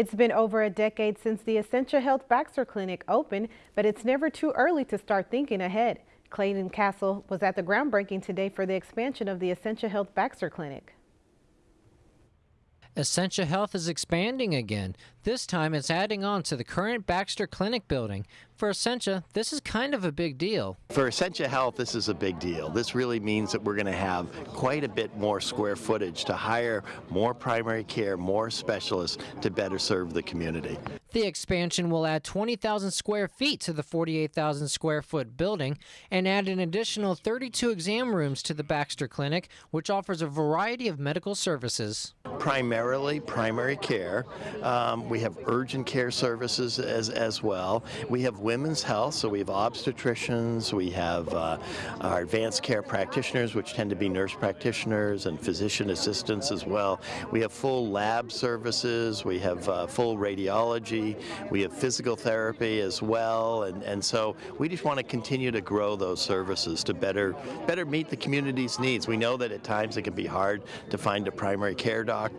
It's been over a decade since the Essentia Health Baxter Clinic opened, but it's never too early to start thinking ahead. Clayton Castle was at the groundbreaking today for the expansion of the Essentia Health Baxter Clinic. Essentia Health is expanding again. This time it's adding on to the current Baxter Clinic building. For Essentia, this is kind of a big deal. For Essentia Health, this is a big deal. This really means that we're going to have quite a bit more square footage to hire more primary care, more specialists to better serve the community. The expansion will add 20,000 square feet to the 48,000 square foot building and add an additional 32 exam rooms to the Baxter Clinic, which offers a variety of medical services. Primarily primary care. Um, we have urgent care services as, as well. We have women's health, so we have obstetricians, we have uh, our advanced care practitioners, which tend to be nurse practitioners and physician assistants as well. We have full lab services, we have uh, full radiology we have physical therapy as well, and, and so we just want to continue to grow those services to better better meet the community's needs. We know that at times it can be hard to find a primary care doctor,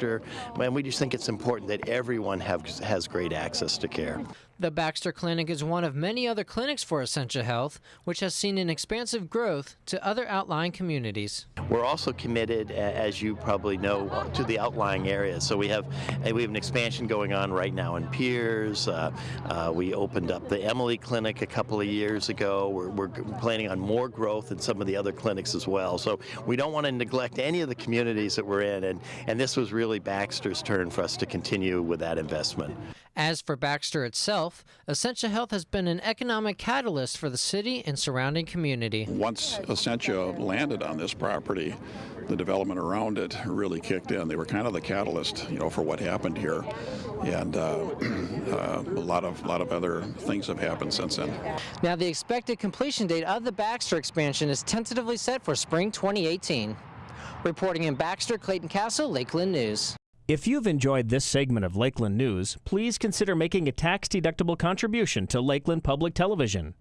and we just think it's important that everyone have, has great access to care. The Baxter Clinic is one of many other clinics for Essentia Health, which has seen an expansive growth to other outlying communities. We're also committed, as you probably know, to the outlying areas. So we have we have an expansion going on right now in Pierz. Uh, uh, we opened up the Emily Clinic a couple of years ago. We're, we're planning on more growth in some of the other clinics as well. So we don't want to neglect any of the communities that we're in, and, and this was really Baxter's turn for us to continue with that investment. As for Baxter itself, Essentia Health has been an economic catalyst for the city and surrounding community. Once Essentia landed on this property, the development around it really kicked in. They were kind of the catalyst, you know, for what happened here, and uh, uh, a lot of lot of other things have happened since then. Now, the expected completion date of the Baxter expansion is tentatively set for spring 2018. Reporting in Baxter, Clayton Castle, Lakeland News. If you've enjoyed this segment of Lakeland News, please consider making a tax-deductible contribution to Lakeland Public Television.